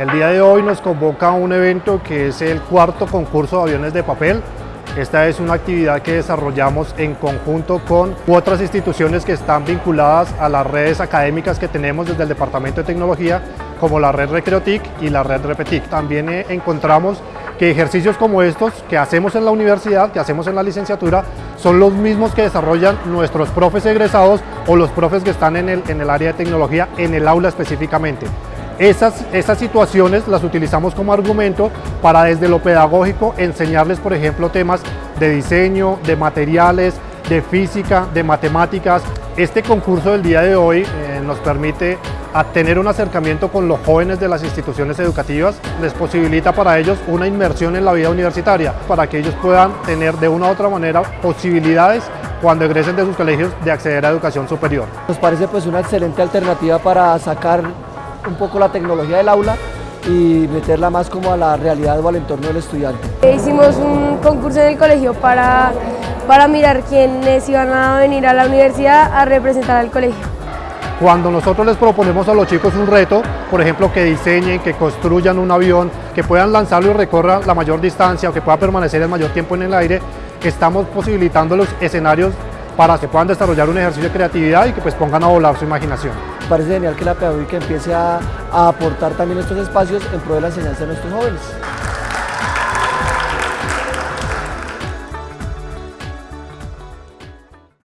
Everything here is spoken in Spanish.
El día de hoy nos convoca un evento que es el cuarto concurso de aviones de papel. Esta es una actividad que desarrollamos en conjunto con otras instituciones que están vinculadas a las redes académicas que tenemos desde el Departamento de Tecnología, como la red Recreotic y la red Repetic. También eh, encontramos que ejercicios como estos que hacemos en la universidad, que hacemos en la licenciatura, son los mismos que desarrollan nuestros profes egresados o los profes que están en el, en el área de tecnología, en el aula específicamente. Esas, esas situaciones las utilizamos como argumento para desde lo pedagógico enseñarles, por ejemplo, temas de diseño, de materiales, de física, de matemáticas. Este concurso del día de hoy eh, nos permite tener un acercamiento con los jóvenes de las instituciones educativas, les posibilita para ellos una inmersión en la vida universitaria, para que ellos puedan tener de una u otra manera posibilidades cuando egresen de sus colegios de acceder a educación superior. Nos parece pues una excelente alternativa para sacar un poco la tecnología del aula y meterla más como a la realidad o al entorno del estudiante. Hicimos un concurso en el colegio para, para mirar quiénes iban a venir a la universidad a representar al colegio. Cuando nosotros les proponemos a los chicos un reto, por ejemplo, que diseñen, que construyan un avión, que puedan lanzarlo y recorran la mayor distancia o que pueda permanecer el mayor tiempo en el aire, estamos posibilitando los escenarios para que puedan desarrollar un ejercicio de creatividad y que pues pongan a volar su imaginación. Parece genial que la pedagógica empiece a, a aportar también estos espacios en pro de la enseñanza de nuestros jóvenes.